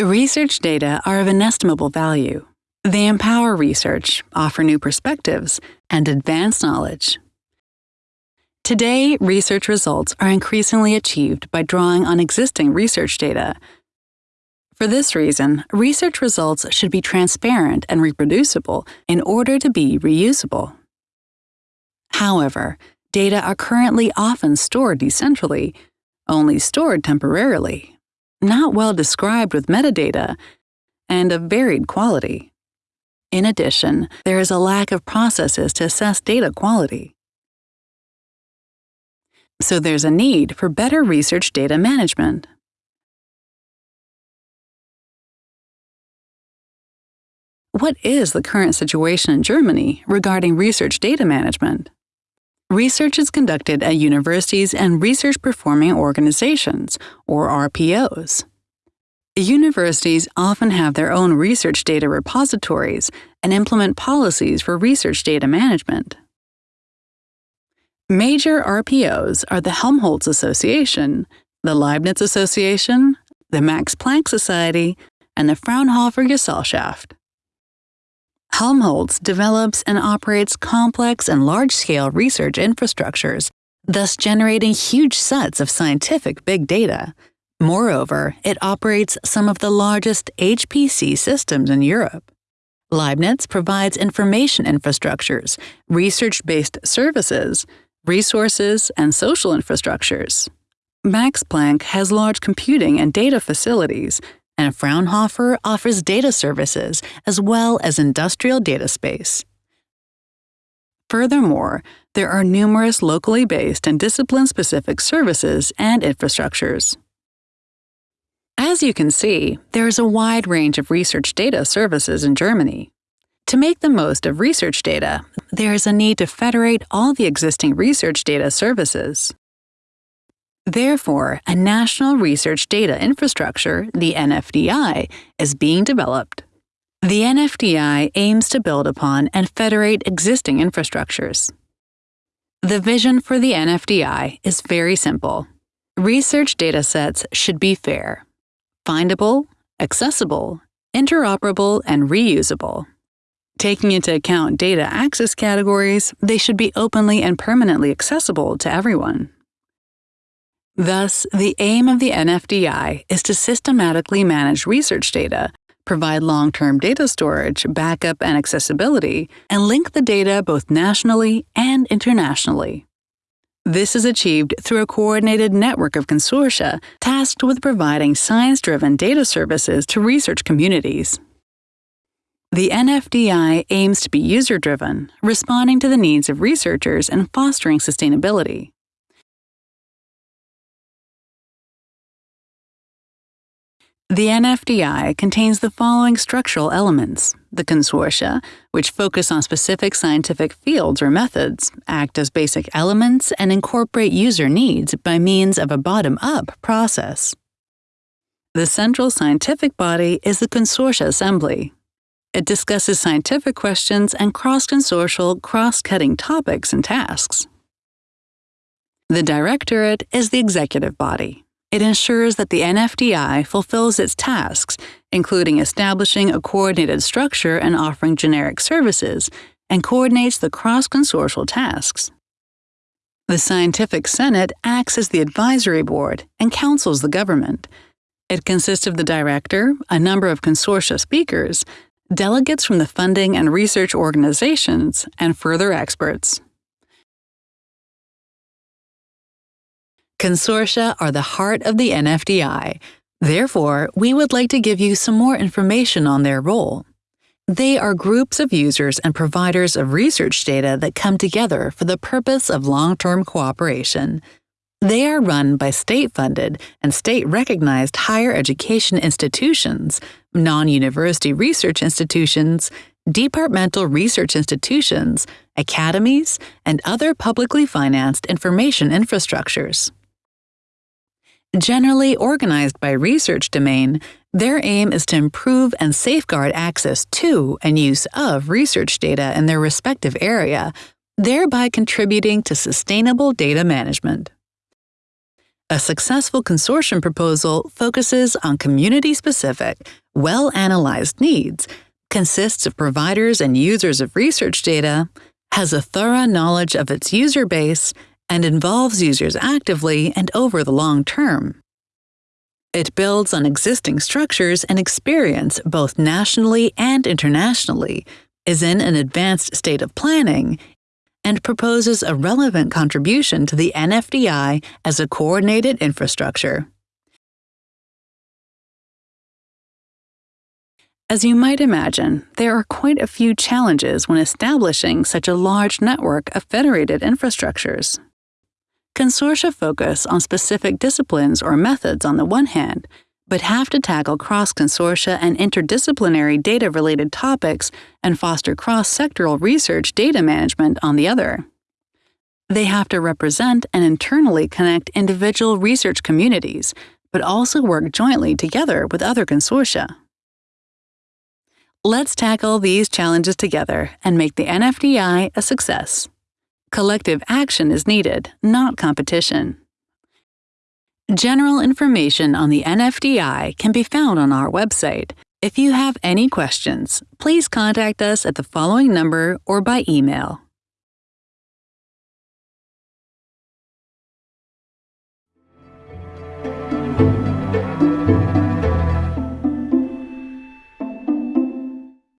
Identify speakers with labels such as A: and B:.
A: Research data are of inestimable value. They empower research, offer new perspectives, and advance knowledge. Today, research results are increasingly achieved by drawing on existing research data. For this reason, research results should be transparent and reproducible in order to be reusable. However, data are currently often stored decentrally, only stored temporarily not well described with metadata, and of varied quality. In addition, there is a lack of processes to assess data quality. So there's a need for better research data management. What is the current situation in Germany regarding research data management? Research is conducted at universities and research performing organizations, or RPOs. Universities often have their own research data repositories and implement policies for research data management. Major RPOs are the Helmholtz Association, the Leibniz Association, the Max Planck Society, and the Fraunhofer Gesellschaft. Helmholtz develops and operates complex and large-scale research infrastructures, thus generating huge sets of scientific big data. Moreover, it operates some of the largest HPC systems in Europe. Leibniz provides information infrastructures, research-based services, resources, and social infrastructures. Max Planck has large computing and data facilities, and Fraunhofer offers data services as well as industrial data space. Furthermore, there are numerous locally based and discipline-specific services and infrastructures. As you can see, there is a wide range of research data services in Germany. To make the most of research data, there is a need to federate all the existing research data services. Therefore, a national research data infrastructure, the NFDI, is being developed. The NFDI aims to build upon and federate existing infrastructures. The vision for the NFDI is very simple. Research datasets should be fair, findable, accessible, interoperable, and reusable. Taking into account data access categories, they should be openly and permanently accessible to everyone. Thus, the aim of the NFDI is to systematically manage research data, provide long-term data storage, backup, and accessibility, and link the data both nationally and internationally. This is achieved through a coordinated network of consortia tasked with providing science-driven data services to research communities. The NFDI aims to be user-driven, responding to the needs of researchers and fostering sustainability. The NFDI contains the following structural elements. The consortia, which focus on specific scientific fields or methods, act as basic elements and incorporate user needs by means of a bottom-up process. The central scientific body is the Consortia Assembly. It discusses scientific questions and cross-consortial, cross-cutting topics and tasks. The Directorate is the executive body. It ensures that the NFDI fulfills its tasks, including establishing a coordinated structure and offering generic services, and coordinates the cross-consortial tasks. The Scientific Senate acts as the advisory board and counsels the government. It consists of the director, a number of consortia speakers, delegates from the funding and research organizations, and further experts. Consortia are the heart of the NFDI. Therefore, we would like to give you some more information on their role. They are groups of users and providers of research data that come together for the purpose of long-term cooperation. They are run by state-funded and state-recognized higher education institutions, non-university research institutions, departmental research institutions, academies, and other publicly financed information infrastructures. Generally organized by research domain, their aim is to improve and safeguard access to and use of research data in their respective area, thereby contributing to sustainable data management. A successful consortium proposal focuses on community specific, well analyzed needs, consists of providers and users of research data, has a thorough knowledge of its user base, and involves users actively and over the long term. It builds on existing structures and experience both nationally and internationally, is in an advanced state of planning, and proposes a relevant contribution to the NFDI as a coordinated infrastructure. As you might imagine, there are quite a few challenges when establishing such a large network of federated infrastructures. Consortia focus on specific disciplines or methods on the one hand, but have to tackle cross-consortia and interdisciplinary data-related topics and foster cross-sectoral research data management on the other. They have to represent and internally connect individual research communities, but also work jointly together with other consortia. Let's tackle these challenges together and make the NFDI a success. Collective action is needed, not competition. General information on the NFDI can be found on our website. If you have any questions, please contact us at the following number or by email.